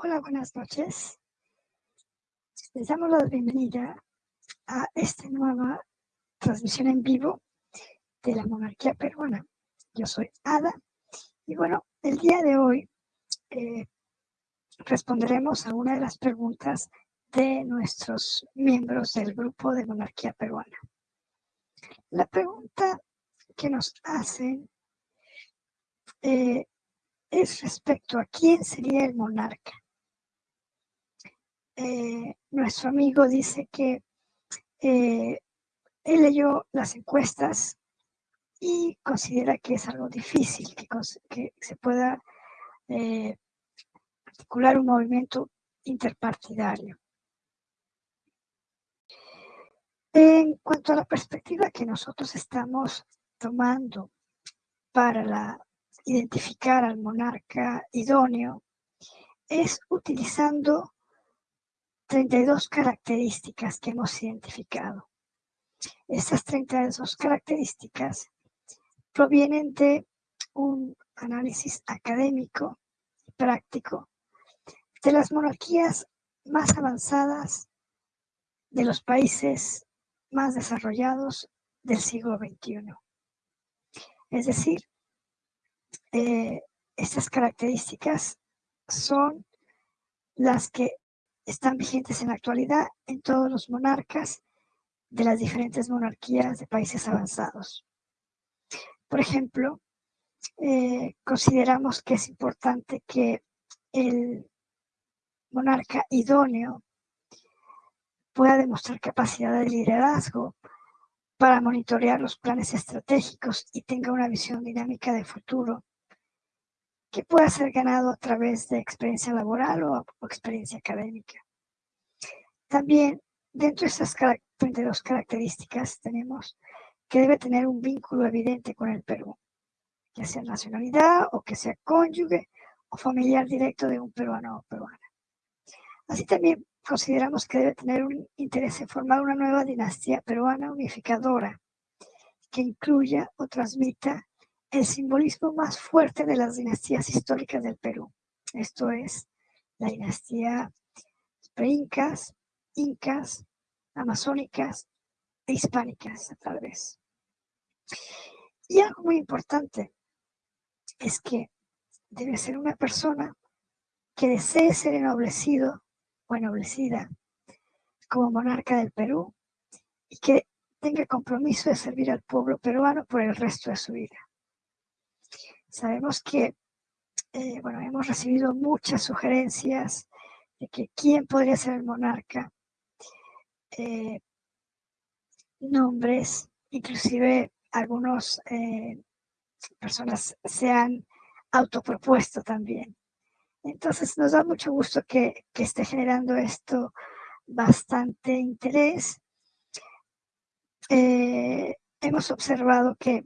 Hola, buenas noches. Les damos la bienvenida a esta nueva transmisión en vivo de la monarquía peruana. Yo soy Ada y bueno, el día de hoy eh, responderemos a una de las preguntas de nuestros miembros del grupo de monarquía peruana. La pregunta que nos hacen eh, es respecto a quién sería el monarca. Eh, nuestro amigo dice que eh, él leyó las encuestas y considera que es algo difícil que, se pueda eh, articular un movimiento interpartidario. En cuanto a la perspectiva que nosotros estamos tomando para identificar al monarca idóneo, es utilizando 32 características que hemos identificado. Estas 32 características provienen de un análisis académico y práctico de las monarquías más avanzadas de los países más desarrollados del siglo XXI. Es decir, eh, estas características son las que están vigentes en la actualidad en todos los monarcas de las diferentes monarquías de países avanzados. Por ejemplo, eh, consideramos que es importante que el monarca idóneo pueda demostrar capacidad de liderazgo para monitorear los planes estratégicos y tenga una visión dinámica de futuro que pueda ser ganado a través de experiencia laboral o, experiencia académica. También, dentro de estas 32 características, tenemos que debe tener un vínculo evidente con el Perú, ya sea nacionalidad o que sea cónyuge o familiar directo de un peruano o peruana. Así también consideramos que debe tener un interés en formar una nueva dinastía peruana unificadora que incluya o transmita el simbolismo más fuerte de las dinastías históricas del Perú. Esto es la dinastía pre-incas, incas, amazónicas e hispánicas, tal vez. Y algo muy importante es que debe ser una persona que desee ser ennoblecido o ennoblecida como monarca del Perú y que tenga compromiso de servir al pueblo peruano por el resto de su vida. Sabemos que, eh, bueno, hemos recibido muchas sugerencias de que quién podría ser el monarca, eh, nombres, inclusive algunas eh, personas se han autopropuesto también. Entonces nos da mucho gusto que, que esté generando esto bastante interés. hemos observado que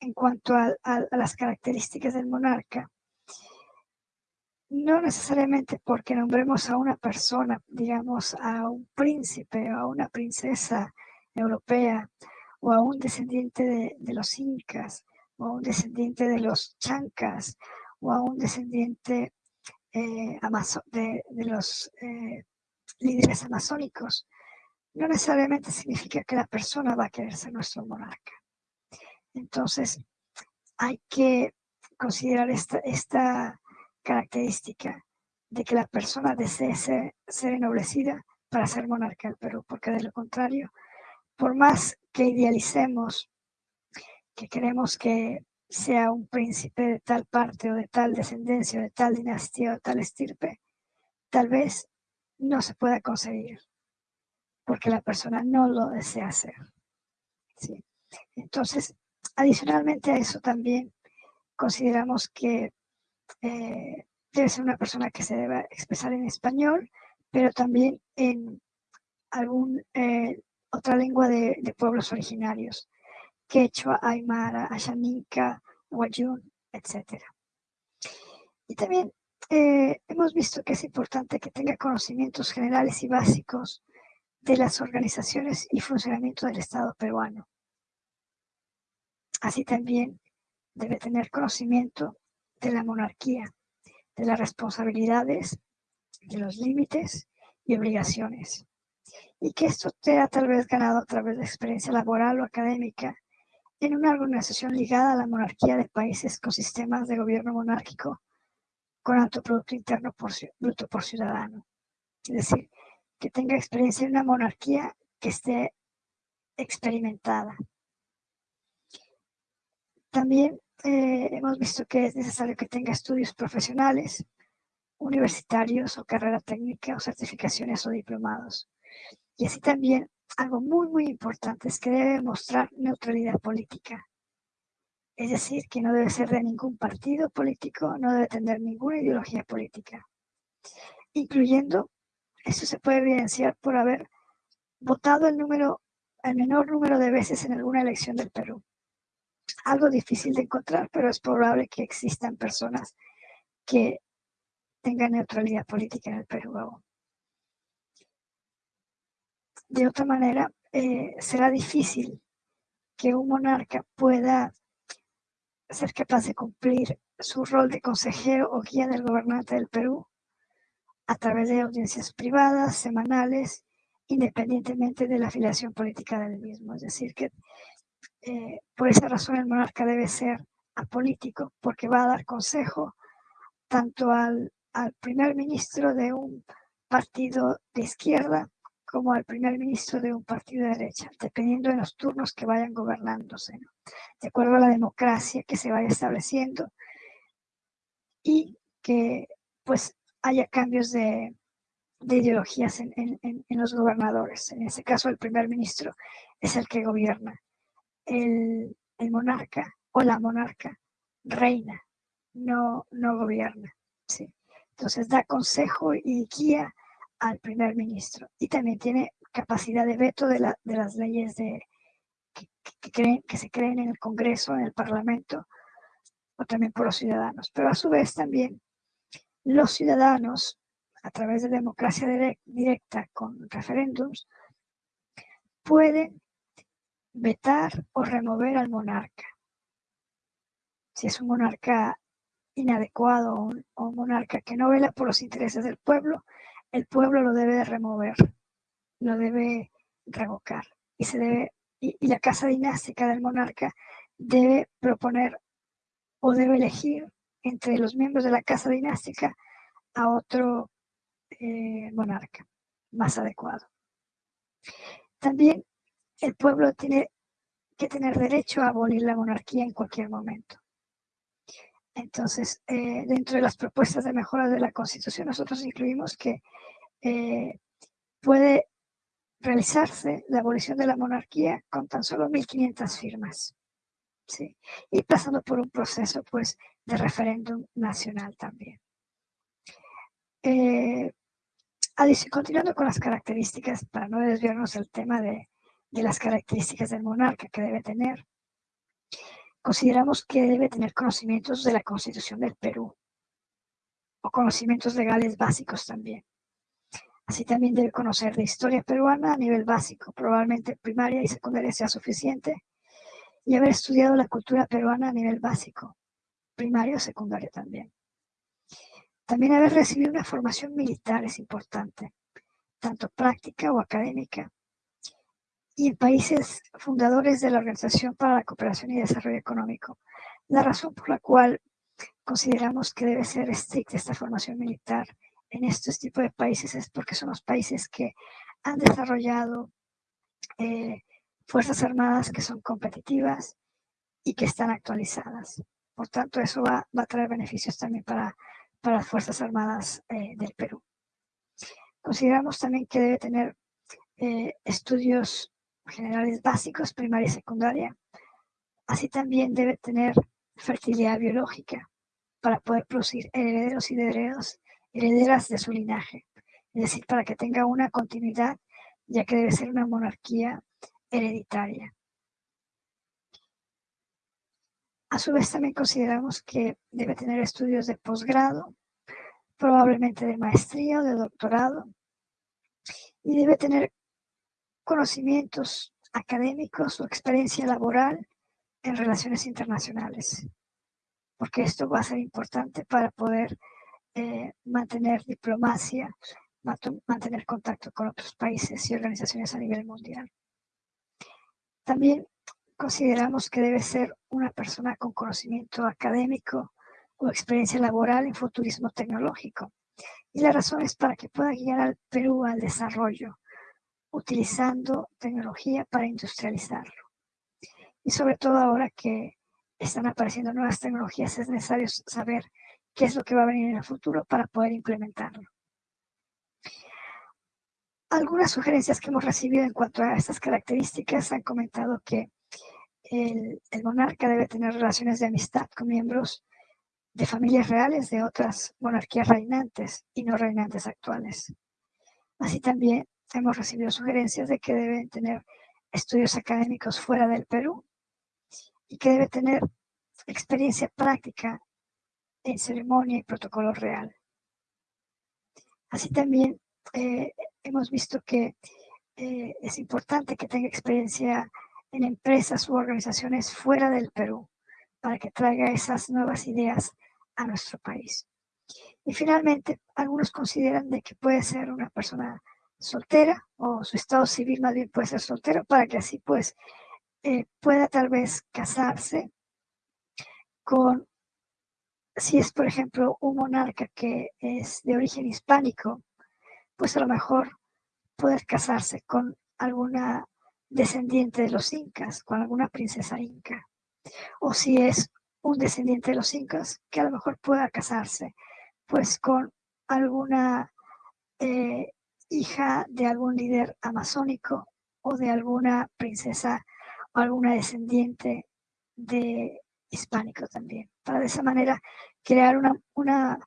en cuanto a, las características del monarca, no necesariamente porque nombremos a una persona, digamos, a un príncipe o a una princesa europea o a un descendiente de, los incas o a un descendiente de los chancas o a un descendiente eh, de, de, los eh, líderes amazónicos, no necesariamente significa que la persona va a querer ser nuestro monarca. Entonces, hay que considerar esta, esta característica de que la persona desee ser, ennoblecida para ser monarca del Perú, porque de lo contrario, por más que idealicemos que queremos que sea un príncipe de tal parte o de tal descendencia o de tal dinastía o tal estirpe, tal vez no se pueda conseguir, porque la persona no lo desea hacer. ¿sí? Entonces, Adicionalmente a eso también consideramos que eh, debe ser una persona que se deba expresar en español, pero también en algún eh, otra lengua de, pueblos originarios, quechua, aymara, ashaninka, wayun, etc. Y también eh, hemos visto que es importante que tenga conocimientos generales y básicos de las organizaciones y funcionamiento del Estado peruano. Así también debe tener conocimiento de la monarquía, de las responsabilidades, de los límites y obligaciones. Y que esto te ha tal vez ganado a través de experiencia laboral o académica en una organización ligada a la monarquía de países con sistemas de gobierno monárquico con alto Producto Interno Bruto por ciudadano. Es decir, que tenga experiencia en una monarquía que esté experimentada. También eh, hemos visto que es necesario que tenga estudios profesionales, universitarios o carrera técnica o certificaciones o diplomados. Y así también algo muy, muy importante es que debe mostrar neutralidad política. Es decir, que no debe ser de ningún partido político, no debe tener ninguna ideología política. Incluyendo, eso se puede evidenciar por haber votado el número, el menor número de veces en alguna elección del Perú. Algo difícil de encontrar, pero es probable que existan personas que tengan neutralidad política en el Perú de otra manera, eh, será difícil que un monarca pueda ser capaz de cumplir su rol de consejero o guía del gobernante del Perú a través de audiencias privadas, semanales, independientemente de la afiliación política del mismo. Es decir, que eh, por esa razón el monarca debe ser apolítico, porque va a dar consejo tanto al, primer ministro de un partido de izquierda como al primer ministro de un partido de derecha, dependiendo de los turnos que vayan gobernándose, de acuerdo a la democracia que se vaya estableciendo y que pues haya cambios de, ideologías en, los gobernadores. En ese caso, el primer ministro es el que gobierna. El, monarca o la monarca reina, no, no gobierna. ¿sí? Entonces da consejo y guía al primer ministro y también tiene capacidad de veto de, las leyes que se creen en el Congreso, en el Parlamento o también por los ciudadanos. Pero a su vez también los ciudadanos, a través de democracia directa con referéndums, pueden vetar o remover al monarca. Si es un monarca inadecuado o un monarca que no vela por los intereses del pueblo, el pueblo lo debe remover, lo debe revocar y se debe y, la casa dinástica del monarca debe proponer o debe elegir entre los miembros de la casa dinástica a otro eh, monarca más adecuado. También el pueblo tiene que tener derecho a abolir la monarquía en cualquier momento. Entonces, eh, dentro de las propuestas de mejora de la Constitución, nosotros incluimos que eh, puede realizarse la abolición de la monarquía con tan solo 1.500 firmas. ¿sí? Y pasando por un proceso pues, de referéndum nacional también. Eh, continuando con las características, para no desviarnos del tema de, de las características del monarca que debe tener, consideramos que debe tener conocimientos de la Constitución del Perú o conocimientos legales básicos también. Así también debe conocer de historia peruana a nivel básico, probablemente primaria y secundaria sea suficiente, y haber estudiado la cultura peruana a nivel básico, primario o secundario también. También haber recibido una formación militar es importante, tanto práctica o académica, y países fundadores de la Organización para la Cooperación y Desarrollo Económico. La razón por la cual consideramos que debe ser estricta esta formación militar en estos tipos de países es porque son los países que han desarrollado eh, fuerzas armadas que son competitivas y que están actualizadas. Por tanto, eso va, a traer beneficios también para, para las Fuerzas Armadas eh, del Perú. Consideramos también que debe tener eh, estudios generales básicos, primaria y secundaria. Así también debe tener fertilidad biológica para poder producir herederos y herederos, herederas de su linaje. Es decir, para que tenga una continuidad, ya que debe ser una monarquía hereditaria. A su vez también consideramos que debe tener estudios de posgrado, probablemente de maestría o de doctorado, y debe tener conocimientos académicos o experiencia laboral en relaciones internacionales, porque esto va a ser importante para poder eh, mantener diplomacia, mantener contacto con otros países y organizaciones a nivel mundial. También consideramos que debe ser una persona con conocimiento académico o experiencia laboral en futurismo tecnológico. Y la razón es para que pueda guiar al Perú al desarrollo, utilizando tecnología para industrializarlo. Y sobre todo ahora que están apareciendo nuevas tecnologías, es necesario saber qué es lo que va a venir en el futuro para poder implementarlo. Algunas sugerencias que hemos recibido en cuanto a estas características han comentado que el, monarca debe tener relaciones de amistad con miembros de familias reales de otras monarquías reinantes y no reinantes actuales. Así también hemos recibido sugerencias de que deben tener estudios académicos fuera del Perú y que debe tener experiencia práctica en ceremonia y protocolo real. Así también eh, hemos visto que eh, es importante que tenga experiencia en empresas u organizaciones fuera del Perú para que traiga esas nuevas ideas a nuestro país. Y finalmente, algunos consideran de que puede ser una persona soltera o su estado civil más bien puede ser soltero para que así pues eh, pueda tal vez casarse con, si es por ejemplo un monarca que es de origen hispánico, pues a lo mejor poder casarse con alguna descendiente de los incas, con alguna princesa inca. O si es un descendiente de los incas, que a lo mejor pueda casarse pues con alguna eh, hija de algún líder amazónico o de alguna princesa o alguna descendiente de hispánico también, para de esa manera crear una, una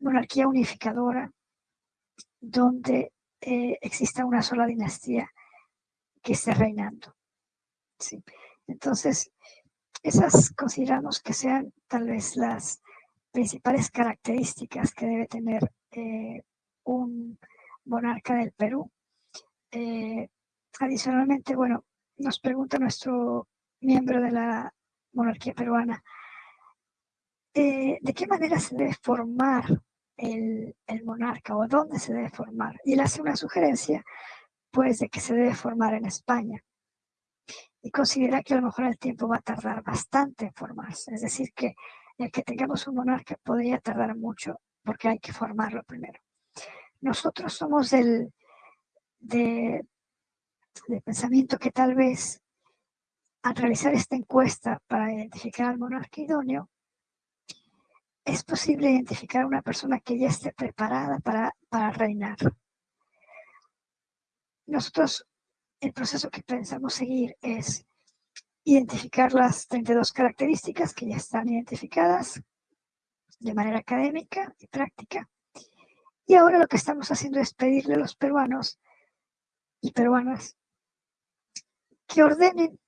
monarquía unificadora donde eh, exista una sola dinastía que esté reinando. Sí. Entonces, esas consideramos que sean tal vez las principales características que debe tener eh, un monarca del Perú. Eh, adicionalmente, bueno, nos pregunta nuestro miembro de la monarquía peruana, eh, ¿de qué manera se debe formar el, el, monarca o dónde se debe formar? Y él hace una sugerencia, pues, de que se debe formar en España. Y considera que a lo mejor el tiempo va a tardar bastante en formarse. Es decir, que el que tengamos un monarca podría tardar mucho porque hay que formarlo primero. Nosotros somos del, de, del pensamiento que tal vez al realizar esta encuesta para identificar al monarca idóneo, es posible identificar a una persona que ya esté preparada para, para reinar. Nosotros, el proceso que pensamos seguir es identificar las 32 características que ya están identificadas de manera académica y práctica. Y ahora lo que estamos haciendo es pedirle a los peruanos y peruanas que ordenen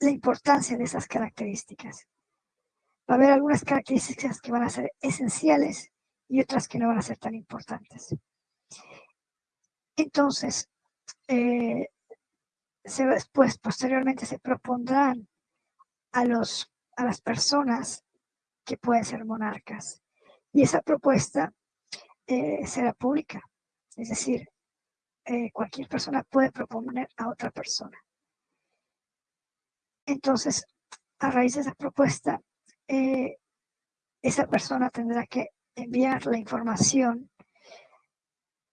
la importancia de esas características. Va a haber algunas características que van a ser esenciales y otras que no van a ser tan importantes. Entonces, eh, después, posteriormente se propondrán a, los, a las personas que pueden ser monarcas. Y esa propuesta eh, será pública. Es decir, eh, cualquier persona puede proponer a otra persona. Entonces, a raíz de esa propuesta, eh, esa persona tendrá que enviar la información,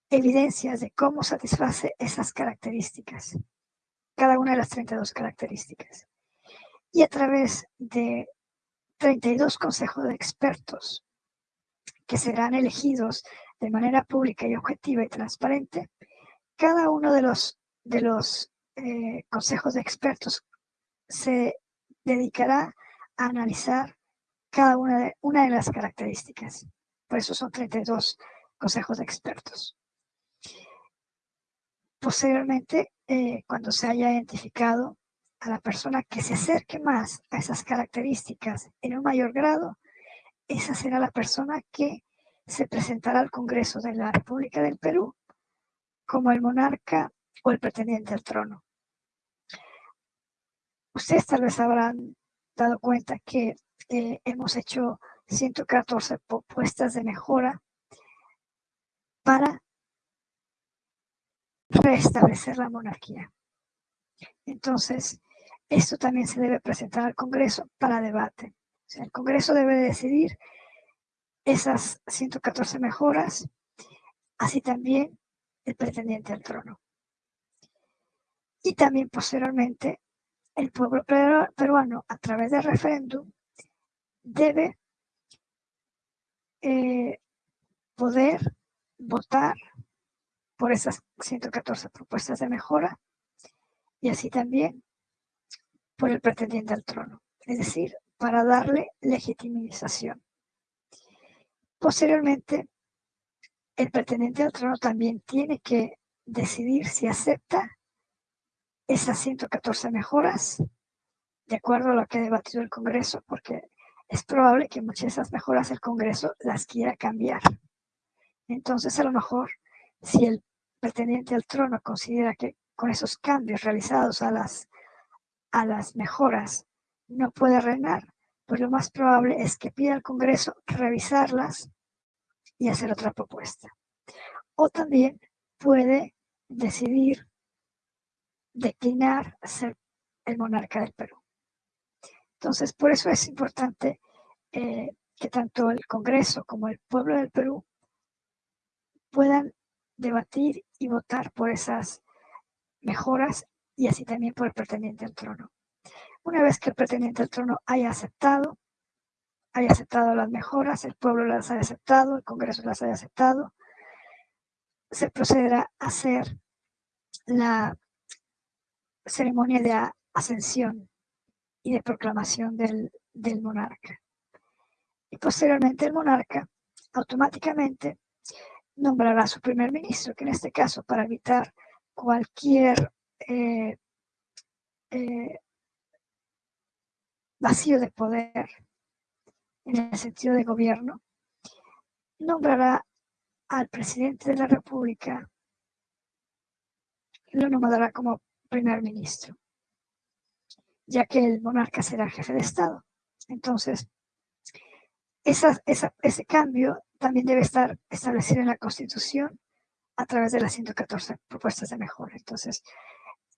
evidencias de cómo satisface esas características, cada una de las 32 características. Y a través de 32 consejos de expertos que serán elegidos de manera pública y objetiva y transparente, cada uno de los, de los eh, consejos de expertos se dedicará a analizar cada una de, una de las características. Por eso son 32 consejos de expertos. Posteriormente, eh, cuando se haya identificado a la persona que se acerque más a esas características en un mayor grado, esa será la persona que se presentará al Congreso de la República del Perú como el monarca o el pretendiente al trono. Ustedes tal vez habrán dado cuenta que hemos hecho 114 propuestas de mejora para restablecer la monarquía. Entonces, esto también se debe presentar al Congreso para debate. el Congreso debe decidir esas 114 mejoras, así también el pretendiente al trono. Y también posteriormente el pueblo peruano, a través del referéndum, debe eh, poder votar por esas 114 propuestas de mejora y así también por el pretendiente al trono, es decir, para darle legitimización. Posteriormente, el pretendiente al trono también tiene que decidir si acepta esas 114 mejoras de acuerdo a lo que ha debatido el Congreso, porque es probable que muchas de esas mejoras el Congreso las quiera cambiar. Entonces, a lo mejor, si el pretendiente al trono considera que con esos cambios realizados a las, a las mejoras no puede reinar, pues lo más probable es que pida al Congreso revisarlas y hacer otra propuesta. O también puede decidir declinar ser el monarca del Perú. Entonces, por eso es importante eh, que tanto el Congreso como el pueblo del Perú puedan debatir y votar por esas mejoras y así también por el pretendiente al trono. Una vez que el pretendiente al trono haya aceptado, haya aceptado las mejoras, el pueblo las haya aceptado, el Congreso las haya aceptado, se procederá a hacer la ceremonia de ascensión y de proclamación del, del monarca. Y posteriormente el monarca automáticamente nombrará a su primer ministro, que en este caso para evitar cualquier eh, eh, vacío de poder en el sentido de gobierno, nombrará al presidente de la República, lo nombrará como primer ministro, ya que el monarca será jefe de Estado. Entonces, ese cambio también debe estar establecido en la Constitución a través de las 114 propuestas de mejora. Entonces,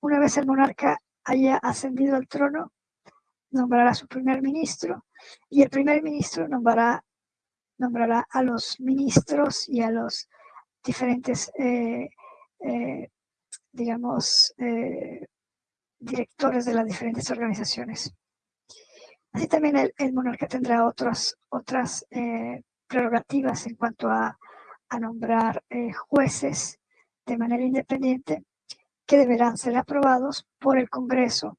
una vez el monarca haya ascendido al trono, nombrará a su primer ministro y el primer ministro nombrará, nombrará a los ministros y a los diferentes, eh, eh, digamos, eh, directores de las diferentes organizaciones. Así también el, monarca tendrá otras, otras prerrogativas en cuanto a a nombrar jueces de manera independiente que deberán ser aprobados por el Congreso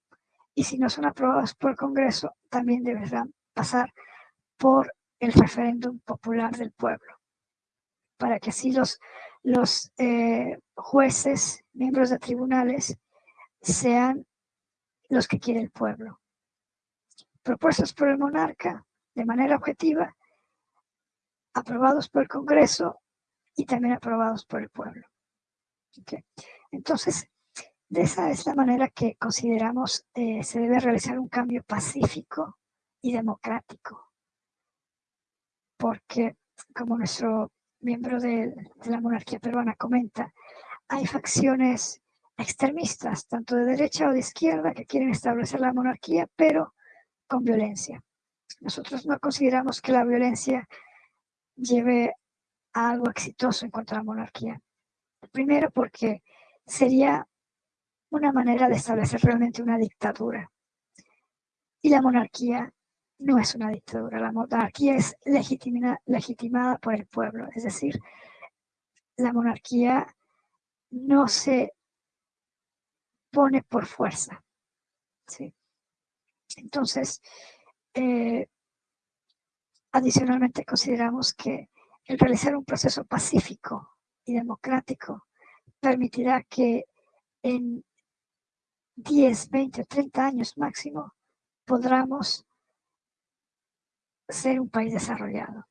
y si no son aprobados por el Congreso también deberán pasar por el referéndum popular del pueblo para que así los, los eh, jueces, miembros de tribunales, sean los que quiere el pueblo. Propuestos por el monarca de manera objetiva, aprobados por el Congreso y también aprobados por el pueblo. Entonces, de esa es la manera que consideramos eh, se debe realizar un cambio pacífico y democrático. Porque, como nuestro miembro de, de la monarquía peruana comenta, hay facciones extremistas, tanto de derecha o de izquierda, que quieren establecer la monarquía, pero con violencia. Nosotros no consideramos que la violencia lleve algo exitoso en cuanto a la monarquía. Primero porque sería una manera de establecer realmente una dictadura. Y la monarquía no es una dictadura, la monarquía es legitimada por el pueblo, es decir, la monarquía no se pone por fuerza. Entonces, eh, adicionalmente consideramos que el realizar un proceso pacífico y democrático permitirá que en 10, 20 o 30 años máximo podamos ser un país desarrollado.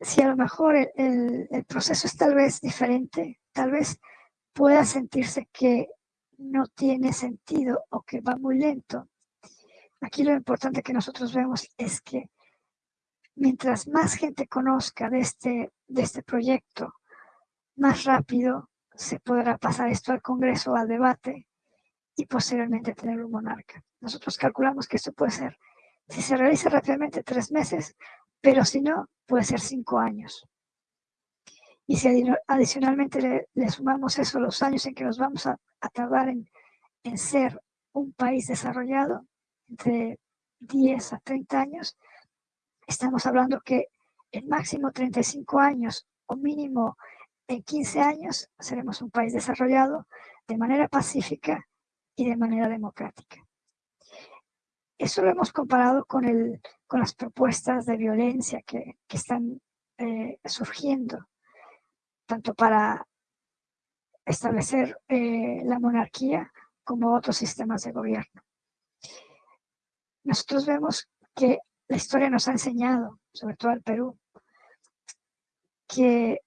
Si a lo mejor el, el, proceso es tal vez diferente, tal vez pueda sentirse que no tiene sentido o que va muy lento, Aquí lo importante que nosotros vemos es que mientras más gente conozca de este, de este proyecto, más rápido se podrá pasar esto al Congreso, al debate y posteriormente tener un monarca. Nosotros calculamos que esto puede ser, si se realiza rápidamente, tres meses, pero si no, puede ser cinco años. Y si adicionalmente le, sumamos eso, los años en que nos vamos a, tardar en, en ser un país desarrollado, entre 10 a 30 años, estamos hablando que en máximo 35 años o mínimo en 15 años seremos un país desarrollado de manera pacífica y de manera democrática. Eso lo hemos comparado con, el, con las propuestas de violencia que, están eh, surgiendo, tanto para establecer eh, la monarquía como otros sistemas de gobierno. Nosotros vemos que la historia nos ha enseñado, sobre todo el Perú, que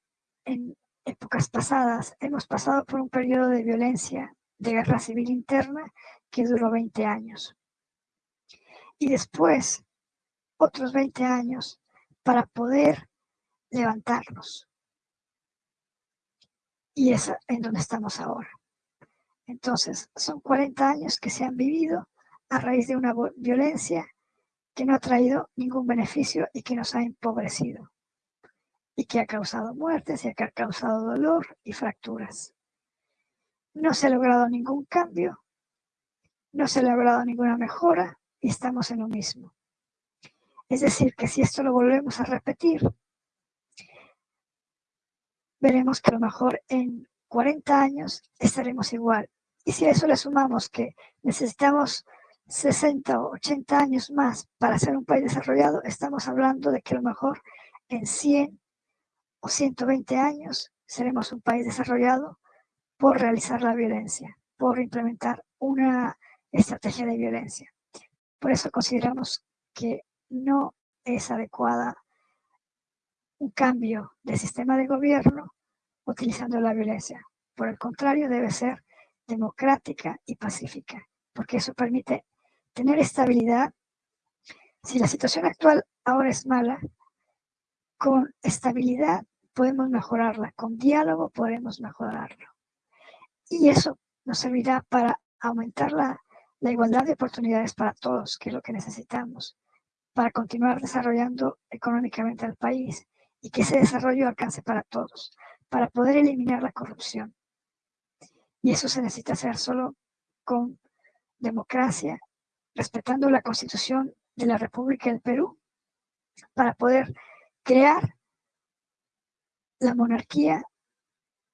en épocas pasadas hemos pasado por un periodo de violencia, de guerra civil interna, que duró 20 años. Y después, otros 20 años para poder levantarnos. Y es en donde estamos ahora. Entonces, son 40 años que se han vivido a raíz de una violencia que no ha traído ningún beneficio y que nos ha empobrecido y que ha causado muertes y que ha causado dolor y fracturas. No se ha logrado ningún cambio, no se ha logrado ninguna mejora y estamos en lo mismo. Es decir, que si esto lo volvemos a repetir, veremos que a lo mejor en 40 años estaremos igual. Y si a eso le sumamos que necesitamos 60 o 80 años más para ser un país desarrollado, estamos hablando de que a lo mejor en 100 o 120 años seremos un país desarrollado por realizar la violencia, por implementar una estrategia de violencia. Por eso consideramos que no es adecuada un cambio de sistema de gobierno utilizando la violencia. Por el contrario, debe ser democrática y pacífica, porque eso permite tener estabilidad. Si la situación actual ahora es mala, con estabilidad podemos mejorarla, con diálogo podemos mejorarlo. Y eso nos servirá para aumentar la, la igualdad de oportunidades para todos, que es lo que necesitamos, para continuar desarrollando económicamente al país y que ese desarrollo alcance para todos, para poder eliminar la corrupción. Y eso se necesita hacer solo con democracia, respetando la Constitución de la República del Perú, para poder crear la monarquía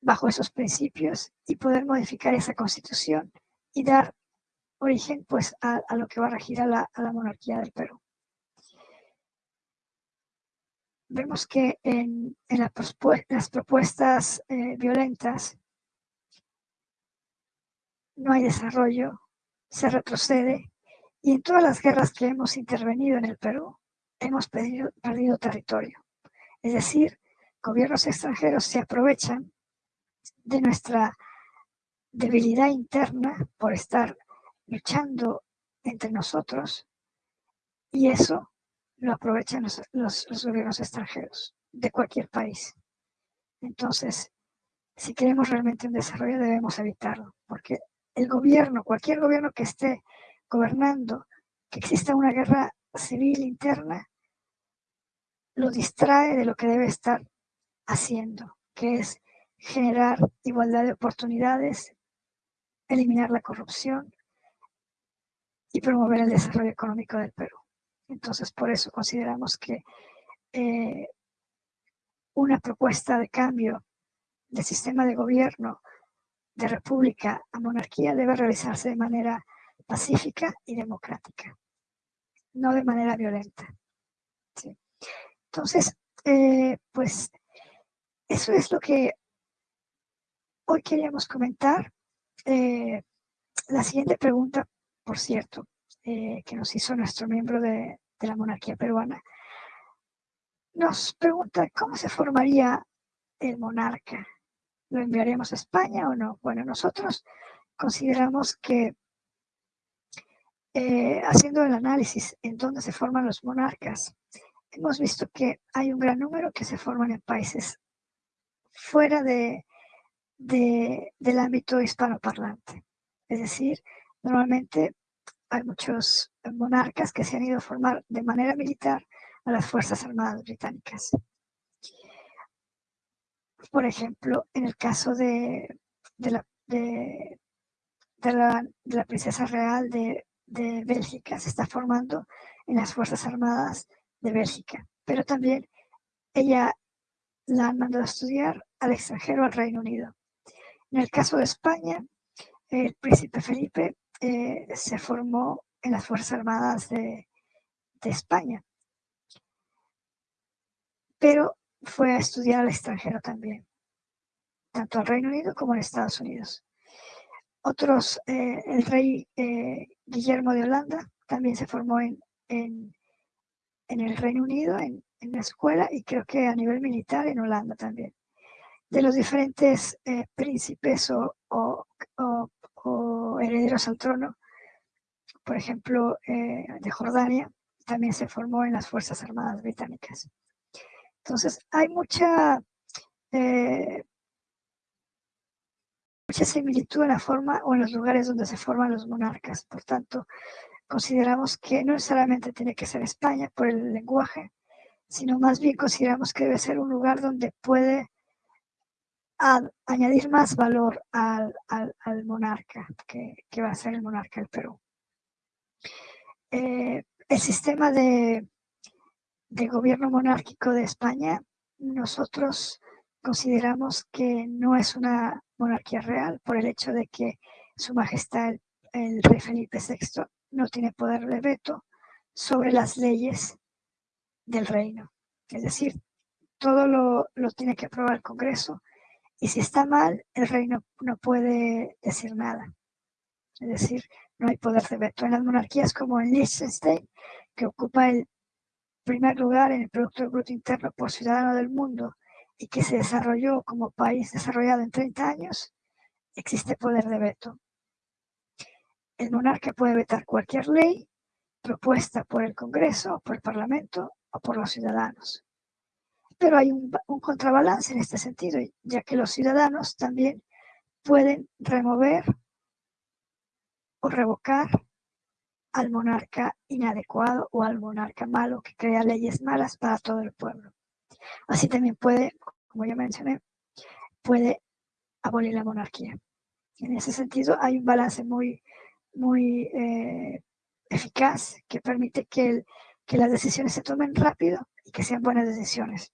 bajo esos principios y poder modificar esa Constitución y dar origen pues a, lo que va a regir a la, monarquía del Perú. Vemos que en, las propuestas eh, violentas no hay desarrollo, se retrocede y en todas las guerras que hemos intervenido en el Perú hemos perdido, perdido territorio. Es decir, gobiernos extranjeros se aprovechan de nuestra debilidad interna por estar luchando entre nosotros y eso lo aprovechan los, los, gobiernos extranjeros de cualquier país. Entonces, si queremos realmente un desarrollo debemos evitarlo, porque el gobierno, cualquier gobierno que esté gobernando, que exista una guerra civil interna, lo distrae de lo que debe estar haciendo, que es generar igualdad de oportunidades, eliminar la corrupción y promover el desarrollo económico del Perú. Entonces, por eso consideramos que eh, una propuesta de cambio del sistema de gobierno de república a monarquía debe realizarse de manera pacífica y democrática, no de manera violenta. Entonces, eh, pues eso es lo que hoy queríamos comentar. Eh, la siguiente pregunta, por cierto, eh, que nos hizo nuestro miembro de, la monarquía peruana, nos pregunta cómo se formaría el monarca ¿Lo enviaremos a España o no? Bueno, nosotros consideramos que eh, haciendo el análisis en dónde se forman los monarcas, hemos visto que hay un gran número que se forman en países fuera de, del ámbito hispanoparlante. Es decir, normalmente hay muchos monarcas que se han ido a formar de manera militar a las Fuerzas Armadas Británicas. Por ejemplo, en el caso de, la, de, la, princesa real de, de Bélgica, se está formando en las Fuerzas Armadas de Bélgica, pero también ella la han mandado a estudiar al extranjero, al Reino Unido. En el caso de España, el príncipe Felipe eh, se formó en las Fuerzas Armadas de, España, pero fue a estudiar al extranjero también, tanto al Reino Unido como en Estados Unidos. Otros, eh, el rey eh, Guillermo de Holanda también se formó en, el Reino Unido, en, en, la escuela, y creo que a nivel militar en Holanda también. De los diferentes príncipes o, o herederos al trono, por ejemplo, eh, de Jordania, también se formó en las Fuerzas Armadas Británicas. Entonces, hay mucha, eh, mucha similitud en la forma o en los lugares donde se forman los monarcas. Por tanto, consideramos que no necesariamente tiene que ser España por el lenguaje, sino más bien consideramos que debe ser un lugar donde puede añadir más valor al, monarca, que, va a ser el monarca del Perú. Eh, el sistema de, de gobierno monárquico de España, nosotros consideramos que no es una monarquía real por el hecho de que su majestad el, rey Felipe VI no tiene poder de veto sobre las leyes del reino. Es decir, todo lo, lo tiene que aprobar el Congreso y si está mal, el rey no, puede decir nada. Es decir, no hay poder de veto. En las monarquías como en Liechtenstein, que ocupa el primer lugar en el Producto Bruto Interno por ciudadano del mundo y que se desarrolló como país desarrollado en 30 años, existe poder de veto. El monarca puede vetar cualquier ley propuesta por el Congreso, por el Parlamento o por los ciudadanos pero hay un, contrabalance en este sentido, ya que los ciudadanos también pueden remover o revocar al monarca inadecuado o al monarca malo que crea leyes malas para todo el pueblo. Así también puede, como ya mencioné, puede abolir la monarquía. En ese sentido hay un balance muy, muy eh, eficaz que permite que, que las decisiones se tomen rápido y que sean buenas decisiones.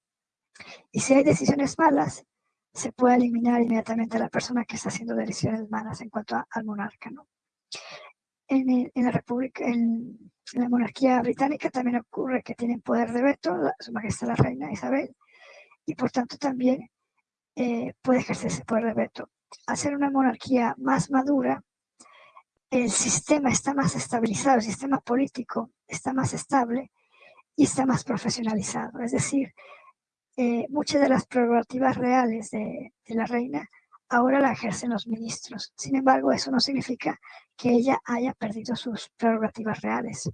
Y si hay decisiones malas, se puede eliminar inmediatamente a la persona que está haciendo decisiones malas en cuanto al monarca. ¿no? En, la República, en, la monarquía británica también ocurre que tienen poder de veto, su majestad la reina Isabel, y por tanto también eh, puede ejercer ese poder de veto. Al ser una monarquía más madura, el sistema está más estabilizado, el sistema político está más estable y está más profesionalizado. Es decir, eh, muchas de las prerrogativas reales de, la reina ahora la ejercen los ministros. Sin embargo, eso no significa que ella haya perdido sus prerrogativas reales.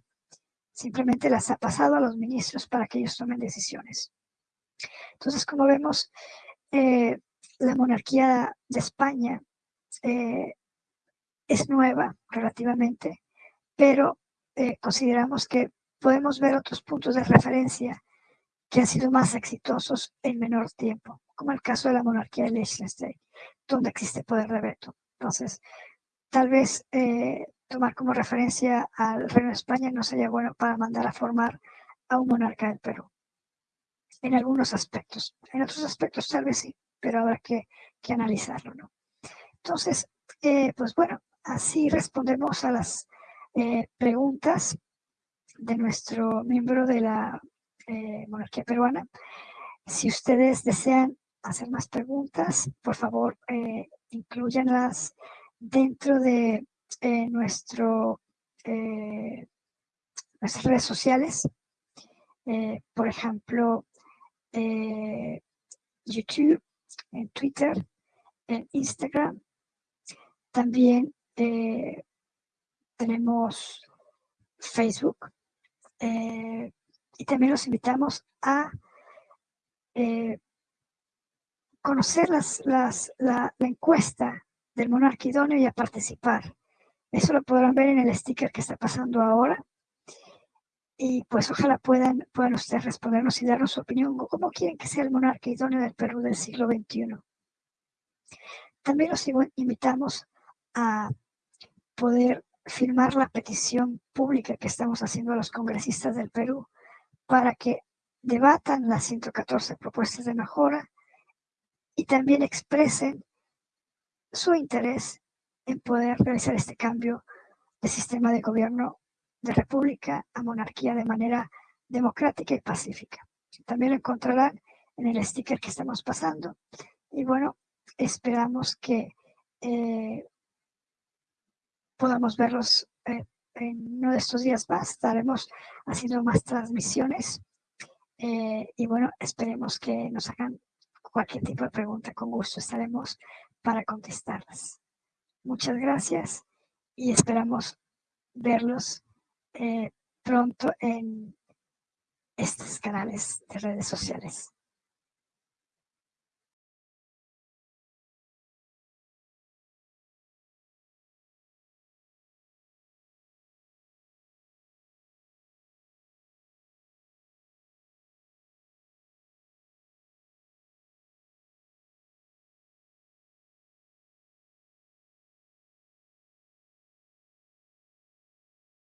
Simplemente las ha pasado a los ministros para que ellos tomen decisiones. Entonces, como vemos, eh, la monarquía de España eh, es nueva relativamente, pero consideramos que podemos ver otros puntos de referencia que han sido más exitosos en menor tiempo, como el caso de la monarquía de Liechtenstein, donde existe poder de veto. Entonces, tal vez eh, tomar como referencia al Reino de España no sería bueno para mandar a formar a un monarca del Perú. En algunos aspectos. En otros aspectos tal vez sí, pero habrá que, analizarlo, ¿no? Entonces, eh, pues bueno, así respondemos a las eh, preguntas de nuestro miembro de la eh, monarquía peruana. Si ustedes desean hacer más preguntas, por favor, eh, incluyanlas dentro de eh, nuestro, nuestras redes sociales. por ejemplo, YouTube, en Twitter, en Instagram. También tenemos Facebook. Y también los invitamos a eh, conocer la, encuesta del monarca idóneo y a participar. Eso lo podrán ver en el sticker que está pasando ahora. Y pues ojalá puedan, puedan ustedes respondernos y darnos su opinión. ¿Cómo quieren que sea el monarca idóneo del Perú del siglo XXI? También los invitamos a poder firmar la petición pública que estamos haciendo a los congresistas del Perú para que debatan las 114 propuestas de mejora y también expresen su interés en poder realizar este cambio de sistema de gobierno de república a monarquía de manera democrática y pacífica. También lo encontrarán en el sticker que estamos pasando. Y bueno, esperamos que eh, podamos verlos eh, en uno de estos días más. Estaremos haciendo más transmisiones. Eh, y bueno, esperemos que nos hagan cualquier tipo de pregunta. Con gusto estaremos para contestarlas. Muchas gracias y esperamos verlos eh, pronto en estos canales de redes sociales.